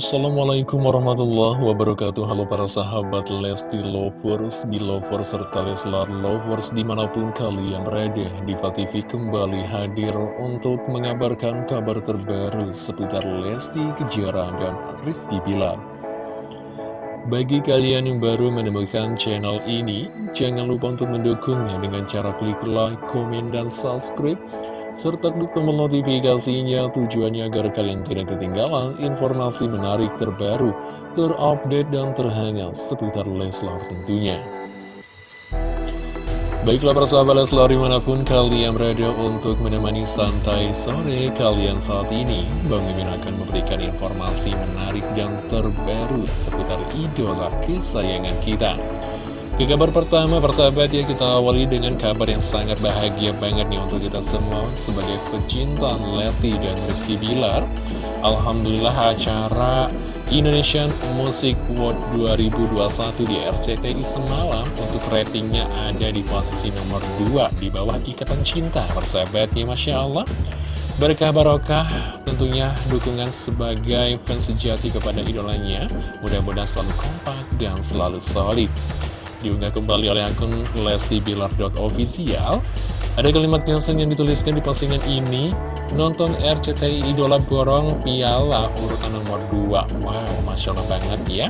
Assalamualaikum warahmatullahi wabarakatuh. Halo para sahabat Lesti Lovers, Belovers, serta Leslar Lovers di mana pun kalian berada Diva TV kembali hadir untuk mengabarkan kabar terbaru seputar Lesti Kejora dan Rizky Bilar. Bagi kalian yang baru menemukan channel ini Jangan lupa untuk mendukungnya dengan cara klik like, komen, dan subscribe serta klik tombol notifikasinya tujuannya agar kalian tidak ketinggalan informasi menarik terbaru, terupdate, dan terhangat seputar Leslar tentunya. Baiklah persahabat Leslar di mana pun kalian berada untuk menemani santai sore kalian saat ini Bang Mimin akan memberikan informasi menarik dan terbaru seputar idola kesayangan kita ke kabar pertama persahabat ya kita awali dengan kabar yang sangat bahagia banget nih untuk kita semua sebagai pecinta Lesti dan Rizky Bilar. Alhamdulillah acara Indonesian Music World 2021 di RCTI semalam untuk ratingnya ada di posisi nomor 2 di bawah Ikatan Cinta persahabat ya Masya Allah. Berkah barokah tentunya dukungan sebagai fans sejati kepada idolanya. Mudah-mudahan selalu kompak dan selalu solid diunggah kembali oleh akun lestibilar.official ada kalimat caption yang dituliskan di postingan ini nonton RCTI Idola Borong Piala urutan nomor 2 wow Masya Allah banget ya.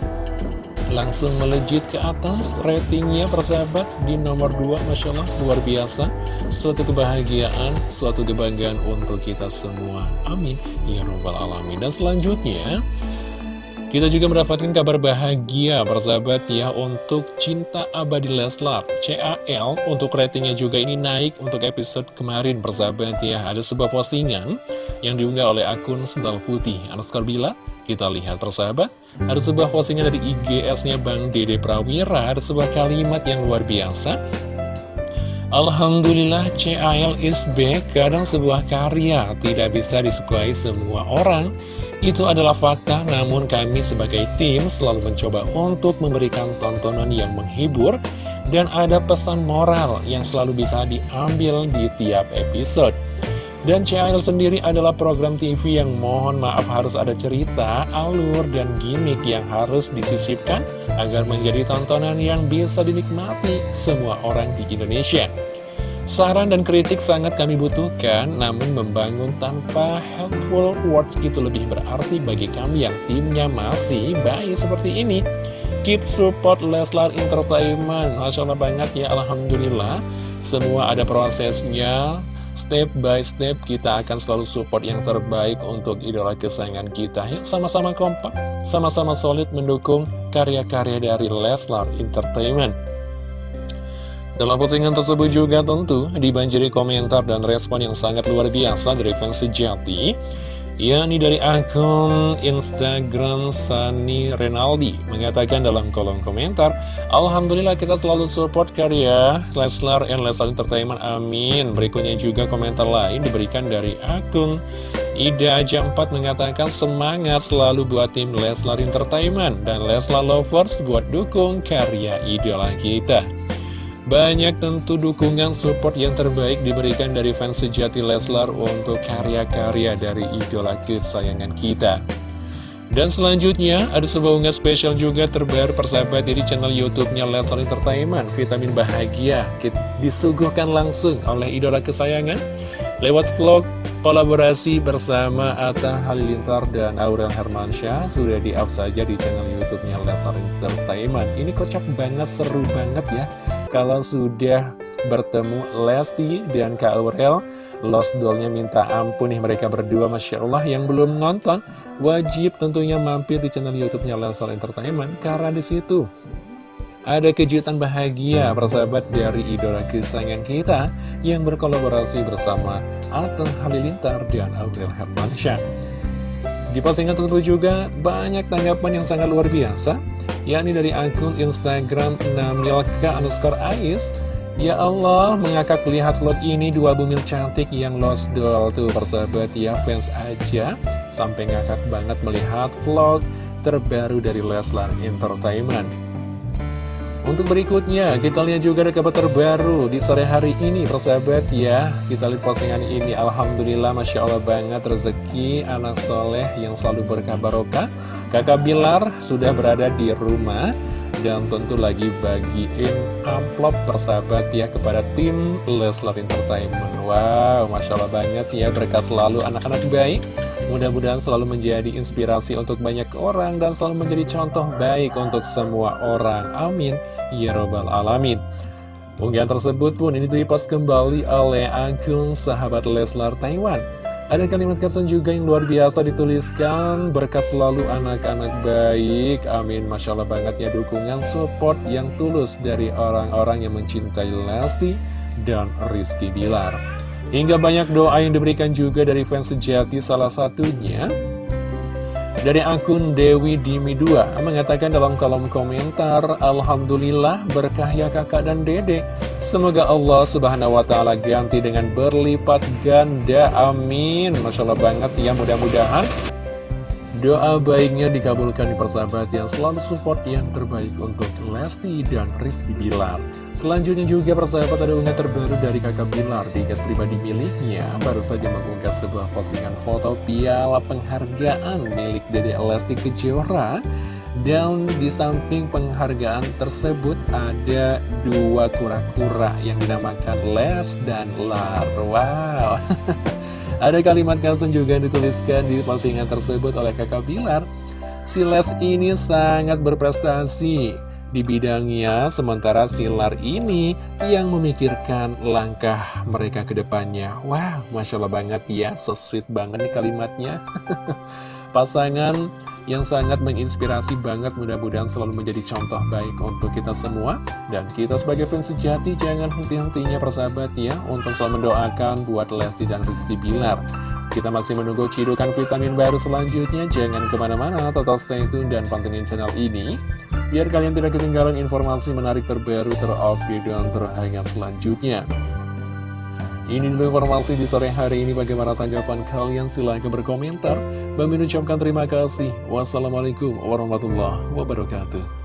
Langsung melejit ke atas ratingnya persahabat di nomor 2 Masya Allah luar biasa. Suatu kebahagiaan suatu kebanggaan untuk kita semua. Amin. Ya robbal alamin. Dan selanjutnya kita juga mendapatkan kabar bahagia persahabat ya untuk Cinta Abadi Leslar CAL untuk ratingnya juga ini naik untuk episode kemarin persahabat ya. Ada sebuah postingan yang diunggah oleh akun Sendal Putih. Anuskar Bila Kita lihat persahabat. Ada sebuah postingan dari IGS-nya Bang Dede Prawira. Ada sebuah kalimat yang luar biasa Alhamdulillah CAL is back Kadang sebuah karya tidak bisa disukai semua orang itu adalah fakta, namun kami sebagai tim selalu mencoba untuk memberikan tontonan yang menghibur dan ada pesan moral yang selalu bisa diambil di tiap episode. Dan CL sendiri adalah program TV yang mohon maaf harus ada cerita, alur, dan gimmick yang harus disisipkan agar menjadi tontonan yang bisa dinikmati semua orang di Indonesia. Saran dan kritik sangat kami butuhkan, namun membangun tanpa helpful words itu lebih berarti bagi kami yang timnya masih baik seperti ini. Keep support Leslar Entertainment, Masya Allah banget ya, Alhamdulillah. Semua ada prosesnya, step by step kita akan selalu support yang terbaik untuk idola kesayangan kita. Ya sama-sama kompak sama-sama solid mendukung karya-karya dari Leslar Entertainment. Dalam postingan tersebut juga tentu dibanjiri komentar dan respon yang sangat luar biasa dari fans sejati yakni dari akun Instagram Sani Renaldi mengatakan dalam kolom komentar Alhamdulillah kita selalu support karya Leslar and Leslar Entertainment amin. Berikutnya juga komentar lain diberikan dari akun Ida Aja 4 mengatakan semangat selalu buat tim Leslar Entertainment dan Leslar Lovers buat dukung karya idola kita banyak tentu dukungan support yang terbaik diberikan dari fans sejati Leslar untuk karya-karya dari idola kesayangan kita. Dan selanjutnya, ada sebuah unggah spesial juga terbaru persahabat dari channel YouTube-nya Leslar Entertainment, Vitamin Bahagia. Disuguhkan langsung oleh idola kesayangan lewat vlog kolaborasi bersama Atta Halilintar dan Aurel Hermansyah sudah di-up saja di channel YouTube-nya Leslar Entertainment. Ini kocak banget, seru banget ya kalau sudah bertemu Lesti dan Kak Aurel Lost Dollnya minta ampun nih mereka berdua Masya Allah yang belum nonton Wajib tentunya mampir di channel Youtubenya Leslar Entertainment Karena di situ ada kejutan bahagia persahabat dari idola kesayangan kita Yang berkolaborasi bersama Atta Halilintar dan Aurel Hermansyah. Di postingan tersebut juga banyak tanggapan yang sangat luar biasa yakni dari akun Instagram Namilka underscore Ais Ya Allah, mengakak lihat vlog ini dua bumil cantik yang lost doll tuh persahabat ya fans aja Sampai ngakak banget melihat vlog terbaru dari Leslar Entertainment untuk berikutnya, kita lihat juga ada kabar terbaru di sore hari ini, persahabat ya. Kita lihat postingan ini, Alhamdulillah, Masya Allah banget, rezeki anak soleh yang selalu berkah barokah. Kakak Bilar sudah berada di rumah dan tentu lagi bagiin amplop persahabat ya kepada tim Leslar Entertainment. Wow, Masya Allah banget ya, berkah selalu anak-anak baik. Mudah-mudahan selalu menjadi inspirasi untuk banyak orang dan selalu menjadi contoh baik untuk semua orang. Amin. Ya Robbal Alamin. Unggahan tersebut pun ini dipost kembali oleh akun sahabat Leslar Taiwan. Ada kalimat caption juga yang luar biasa dituliskan Berkat selalu anak-anak baik. Amin. Masya Allah banget ya dukungan support yang tulus dari orang-orang yang mencintai Lesti dan Rizky Bilar. Hingga banyak doa yang diberikan juga dari fans sejati salah satunya dari akun Dewi Dimi 2 mengatakan dalam kolom komentar Alhamdulillah berkah ya kakak dan dede. Semoga Allah subhanahu wa ta'ala ganti dengan berlipat ganda. Amin. Masya Allah banget ya mudah-mudahan Doa baiknya dikabulkan di persahabat yang selalu support yang terbaik untuk Lesti dan Rizky Bilar. Selanjutnya juga persahabat ada unggahan terbaru dari kakak Bilar di gas pribadi miliknya. Baru saja mengunggah sebuah postingan foto piala penghargaan milik Dede Lesti Kejora. Dan di samping penghargaan tersebut ada dua kura-kura yang dinamakan Les dan Lar. Wow! Ada kalimat caption juga yang dituliskan di postingan tersebut oleh kakak Bilar. Si Les ini sangat berprestasi di bidangnya, sementara Silar ini yang memikirkan langkah mereka ke depannya. Wow, Masya Allah banget ya, so sweet banget nih kalimatnya. Pasangan yang sangat menginspirasi banget mudah-mudahan selalu menjadi contoh baik untuk kita semua. Dan kita sebagai fans sejati jangan henti-hentinya persahabat ya untuk selalu mendoakan buat Lesti dan Rizky Bilar. Kita masih menunggu cidukan vitamin baru selanjutnya. Jangan ke mana-mana total stay tune dan pantengin channel ini. Biar kalian tidak ketinggalan informasi menarik terbaru terupdate dan terhangat selanjutnya ini dulu informasi di sore hari ini. Bagaimana tanggapan kalian? Silahkan berkomentar. Bang ucapkan terima kasih. Wassalamualaikum warahmatullahi wabarakatuh.